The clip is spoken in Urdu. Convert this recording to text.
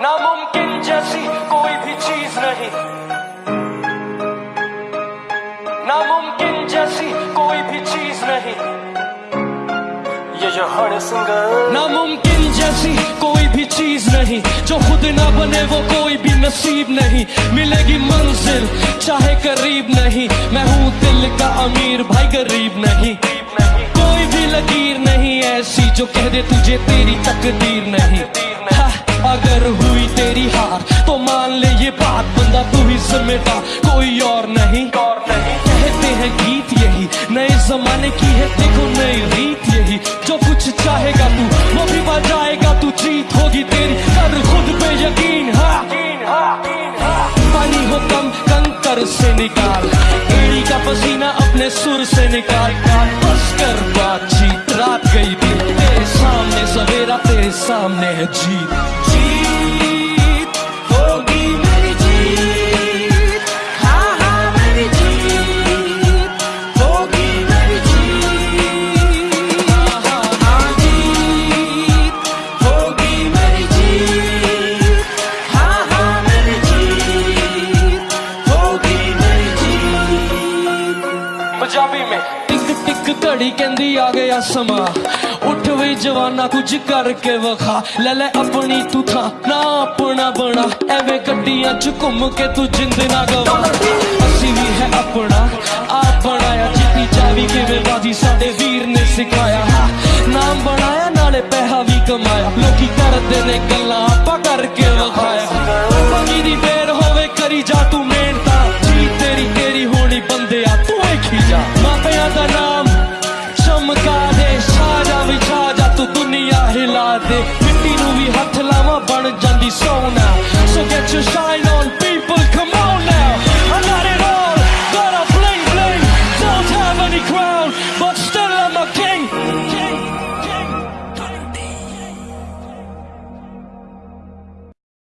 ناممکن جیسی کوئی بھی چیز نہیں۔ ناممکن جیسی کوئی بھی چیز نہیں۔ ناممکن جیسی کوئی بھی چیز نہیں۔ جو خود نہ بنے وہ کوئی بھی نصیب نہیں۔ ملے گی منزل چاہے قریب نہیں۔ میں ہوں دل کا امیر بھائی، غریب نہیں۔ کوئی بھی لکیر نہیں ایسی جو کہہ دے تجھے تیری تقدیر نہیں۔ ہاں، اگر میں کوئی اور نہیں۔ کہتے ہیں گیت یہی، نئے زمانے کی ہے، دیکھو نئی ریت یہی۔ جو کچھ چاہے گا تو، وہ بھی بجائے گا تو جیت ہوگی تیری۔ کر خود پہ یقین ہاں۔ پانی ہو کم، کنکر سے نکال۔ ایڑی کا پسینہ اپنے سر سے نکال۔ بس کر بات چیت، رات گئی بھی تیرے سامنے، سویرا تیرے سامنے ہے جیت۔ اپنا آپ بنایا جتنی چاوی کی سکھایا نہ بنایا نالے پیسہ بھی کمایا گھر دین گلا کر کے مٹی ہاتھ لا بن جاتی سونا چاہ